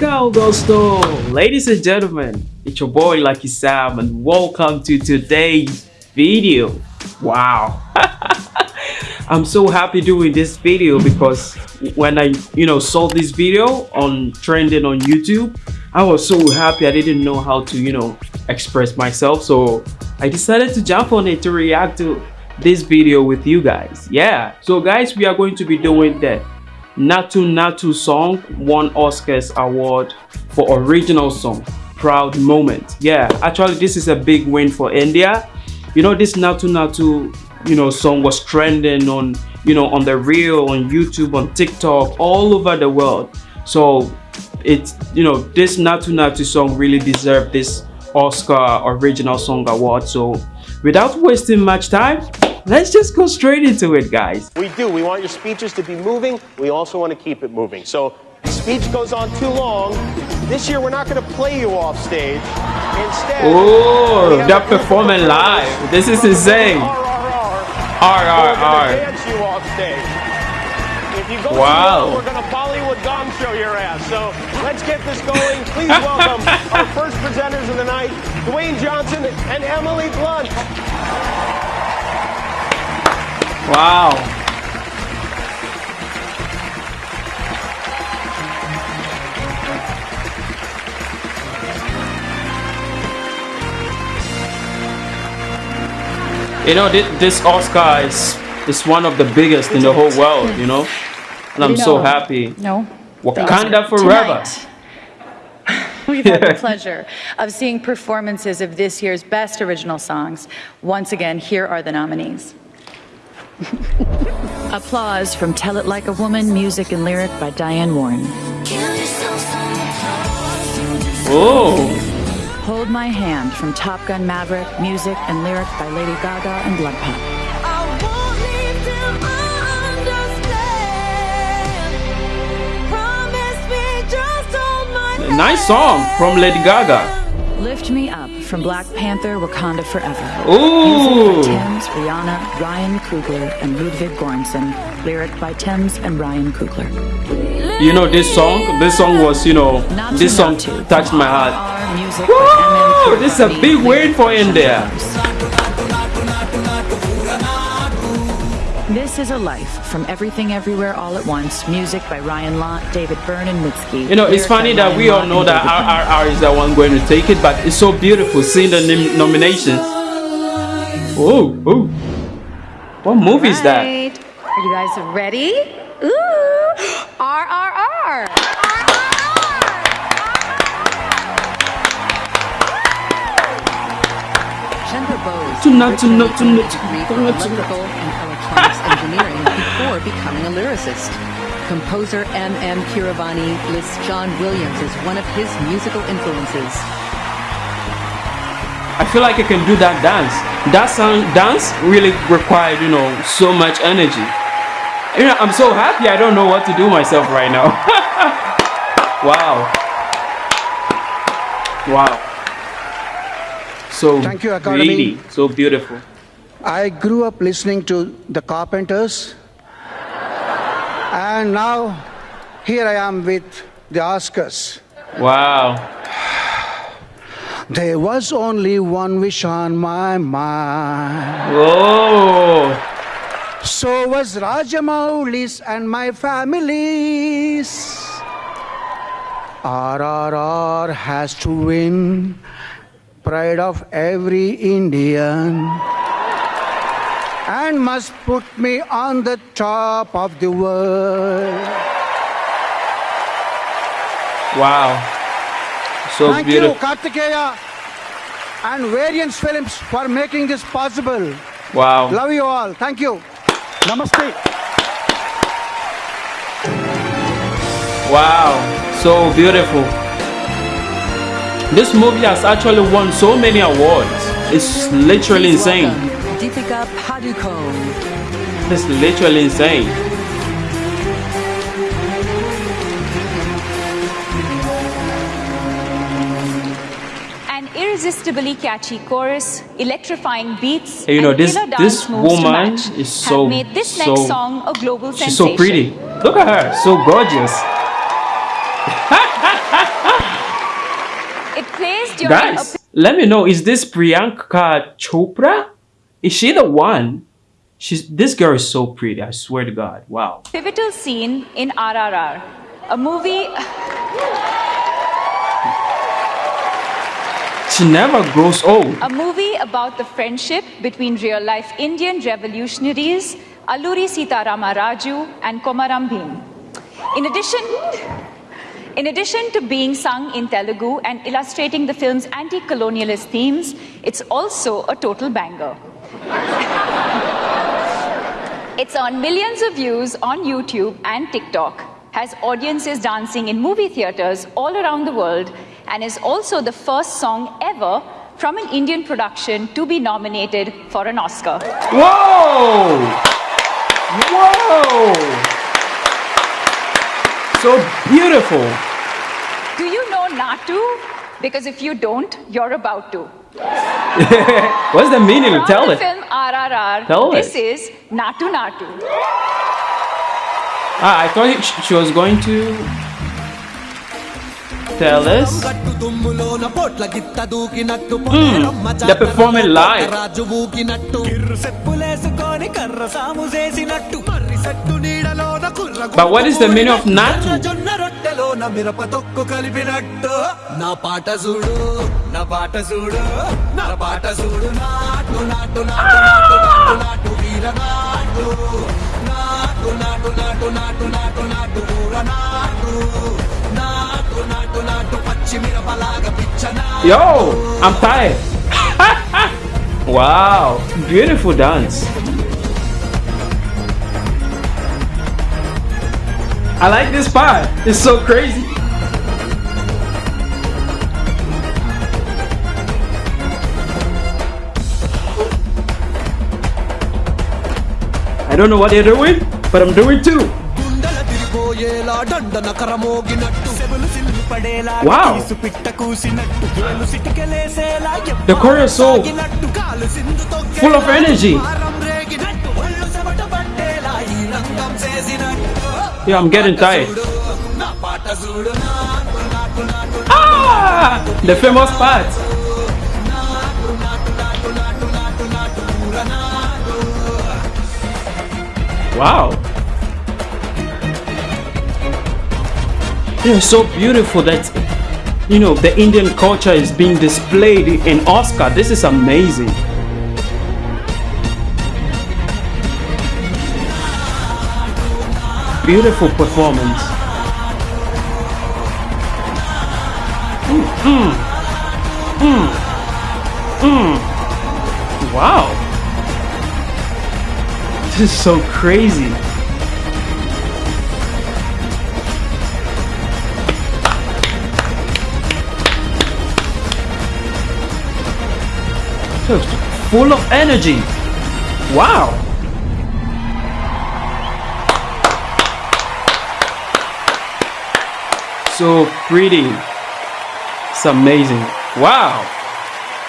go, Gusto! Ladies and gentlemen, it's your boy Lucky Sam and welcome to today's video. Wow. I'm so happy doing this video because when I, you know, saw this video on trending on YouTube, I was so happy I didn't know how to, you know, express myself. So I decided to jump on it to react to this video with you guys. Yeah. So guys, we are going to be doing that Naatu Natu song won Oscars award for original song. Proud moment. Yeah, actually this is a big win for India. You know this Natu Natu, you know song was trending on you know on the reel on YouTube on TikTok all over the world. So it's you know this Natu Natu song really deserved this Oscar original song award. So without wasting much time, let's just go straight into it, guys. We do. We want your speeches to be moving. We also want to keep it moving. So speech goes on too long. This year, we're not going to play you off stage. Instead, oh, they're performing live. This is insane. R R R. Dance you off stage. If you go wow. We're going to Bollywood gong show your ass. So let's get this going. Please welcome our first presenters of the night, Dwayne Johnson and Emily Blunt. Wow. You know, this Oscar is, is one of the biggest in the whole world, you know? And I'm so happy. No. Wakanda forever. We've had the pleasure of seeing performances of this year's best original songs. Once again, here are the nominees. Applause from Tell It Like a Woman, music and lyric by Diane Warren. Oh. Hold My Hand from Top Gun Maverick, music and lyric by Lady Gaga and Blood BloodPop. Nice song from Lady Gaga. Lift Me Up from Black Panther Wakanda Forever. Ooh! Music by Tems, Rihanna, Ryan Coogler, and Ludwig Göransson. Lyric by Tems and Ryan Coogler. You know this song? This song was, you know, Not this song touched my heart. Woo! This is a big win for India. Is a Life from Everything Everywhere All at Once, music by Ryan Lott, David Byrne, and Mitski. You know, it's funny that Ryan we all know that RRR is the one going to take it, but it's so beautiful seeing the nominations. Oh, oh. What movie right. is that? Are you guys ready? Ooh, RRR. Bose. Tonight, tonight, tonight, tonight, tonight engineering before becoming a lyricist. Composer M.M. Keeravani lists John Williams as one of his musical influences. I feel like I can do that dance. That sound dance really required, you know, so much energy. You know, I'm so happy I don't know what to do myself right now. wow. Wow. So Thank you, Academy. so beautiful. I grew up listening to the Carpenters, and now here I am with the Oscars. Wow. There was only one wish on my mind. Whoa. So was Rajamouli's and my family's. RRR has to win, pride of every Indian and must put me on the top of the world. Wow. So Thank beautiful. you, Kartikeya and Variance Films for making this possible. Wow. Love you all. Thank you. Namaste. Wow. So beautiful. This movie has actually won so many awards. It's literally insane. Deepika Padukone. That's literally insane. An irresistibly catchy chorus, electrifying beats, hey, you know this this woman is so made this so, next song a global she's sensation. so pretty. Look at her, so gorgeous. It plays during Guys, let me know. Is this Priyanka Chopra? Is she the one? She's this girl is so pretty. I swear to God. Wow. pivotal scene in RRR, a movie. She never grows old. A movie about the friendship between real life Indian revolutionaries Alluri Sitarama Raju and Komaram Bhim. In addition, in addition to being sung in Telugu and illustrating the film's anti colonialist themes, it's also a total banger. It's on millions of views on YouTube and TikTok, has audiences dancing in movie theaters all around the world, and is also the first song ever from an Indian production to be nominated for an Oscar. Whoa! Whoa! So beautiful. Do you know Natu? Because if you don't, you're about to. What's the meaning? From Tell the it. film RRR, Tell this it. is Natu Natu. Ah, I thought sh- she was going to tell us. Mm, they're performing live. రాజు ఊగినట్టు కిర్రు సెప్పులేసుకొని కర్ర సాము చేసినట్టు మర్రి set నీడలోన కుర్ర But what is the meaning of natu? ఎర్ర జొన్న రొట్టెలోన మిరప తొక్కు కలిపినట్టు నా పాట చూడు నా పాట చూడు నా పాట చూడు నాటు నాటు నాటు నాటు నాటు నాటు వీర నాటు నాటు నాటు నాటు నాటు నాటు నాటు ఊర నాటు నాటు నాటు నాటు పచ్చి మిరపలాగా పిచ్చ నాటు Yo, I'm tired. wow, beautiful dance. I like this pie. It's so crazy. I don't know what they're doing, but I'm doing too. Wow. The choreo is so full of energy. Yeah, I'm getting tired. Ah! The famous part. Wow. They're so beautiful that, you know, the Indian culture is being displayed in Oscar. This is amazing. Beautiful performance. Mm, mm, mm, wow. This is so crazy. So full of energy. Wow. So pretty. It's amazing. Wow.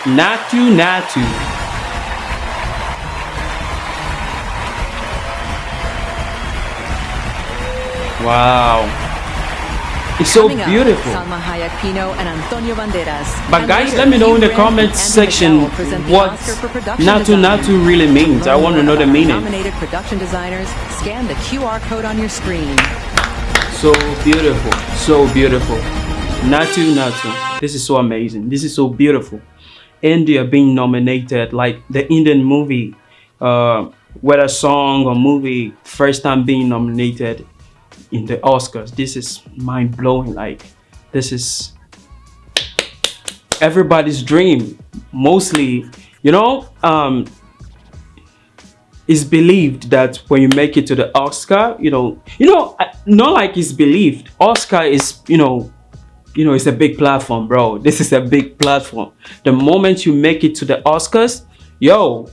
Natu Natu. Wow. It's so Coming up, beautiful. Salma Hayek Pinault and Antonio Banderas. But And guys, let me know in the comments section Miguel present the what Natu. Natu really means. I want to know the meaning. Nominated production designers. Scan the QR code on your screen. So beautiful. So beautiful. Natu Natu. This is so amazing. This is so beautiful. India being nominated, like the Indian movie, uh, whether song or movie, first time being nominated in the Oscars. This is mind blowing. Like, this is everybody's dream. Mostly, you know, um, it's believed that when you make it to the Oscar, you know, you know, not like it's believed. Oscar is, you know, you know, it's a big platform, bro. This is a big platform. The moment you make it to the Oscars, yo,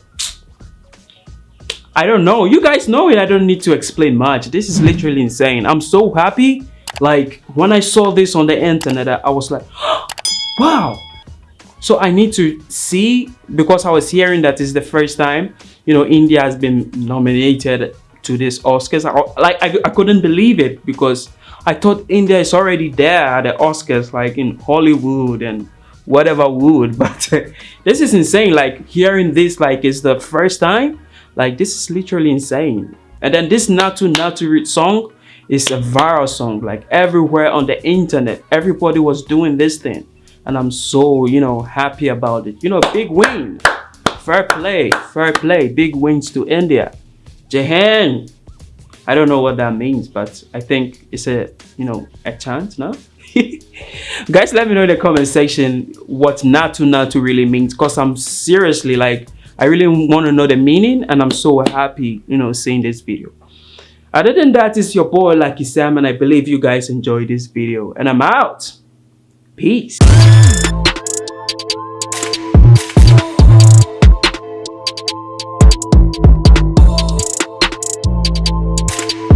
I don't know. You guys know it. I don't need to explain much. This is literally insane. I'm so happy. Like when I saw this on the internet, I was like, wow. So I need to see because I was hearing that it's the first time, you know, India has been nominated to this Oscars. Like I, I couldn't believe it because I thought India is already there at the Oscars, like in Hollywood and whatever would. But this is insane. Like hearing this, like it's the first time. Like this is literally insane. And then this Natu Natu song is a viral song. Like everywhere on the internet, everybody was doing this thing. And I'm so, you know, happy about it. You know, big win. Fair play, fair play. Big wins to India. Jahan. I don't know what that means, but I think it's a, you know, a chance now. Guys, let me know in the comment section what Natu Natu really means. Because I'm seriously like, I really want to know the meaning. And I'm so happy, you know, seeing this video. Other than that, it's your boy Lucky Sam. And I believe you guys enjoyed this video. And I'm out. Peace.